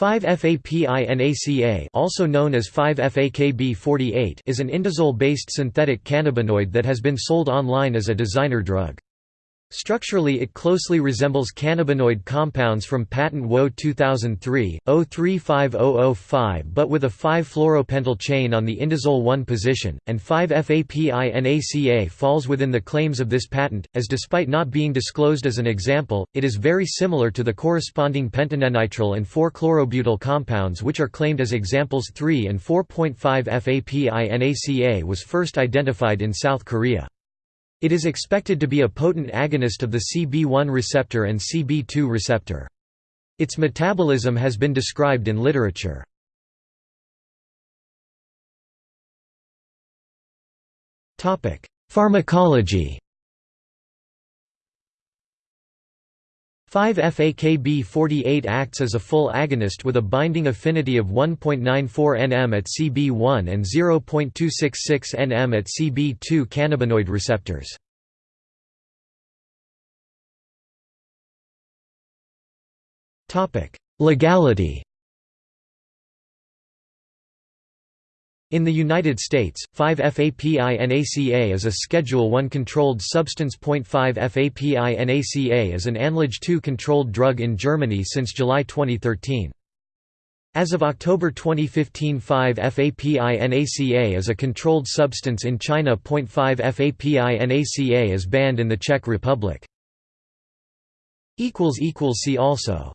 5-FAPINACA also known as 5-FAKB48 is an indazole-based synthetic cannabinoid that has been sold online as a designer drug. Structurally it closely resembles cannabinoid compounds from patent WO 2003, 035005 but with a 5-fluoropentyl chain on the indazole 1 position, and 5-FAPINACA falls within the claims of this patent, as despite not being disclosed as an example, it is very similar to the corresponding pentanenitrile and 4-chlorobutyl compounds which are claimed as examples 3 and 4.5 FAPINACA was first identified in South Korea. It is expected to be a potent agonist of the CB1 receptor and CB2 receptor. Its metabolism has been described in literature. Pharmacology 5-FAKB48 acts as a full agonist with a binding affinity of 1.94 nm at CB1 and 0.266 nm at CB2 cannabinoid receptors. Legality In the United States, 5-FAPINACA is a Schedule I controlled substance. 5-FAPINACA is an ANLAGE 2 controlled drug in Germany since July 2013. As of October 2015 5-FAPINACA is a controlled substance in China. 5-FAPINACA is banned in the Czech Republic. See also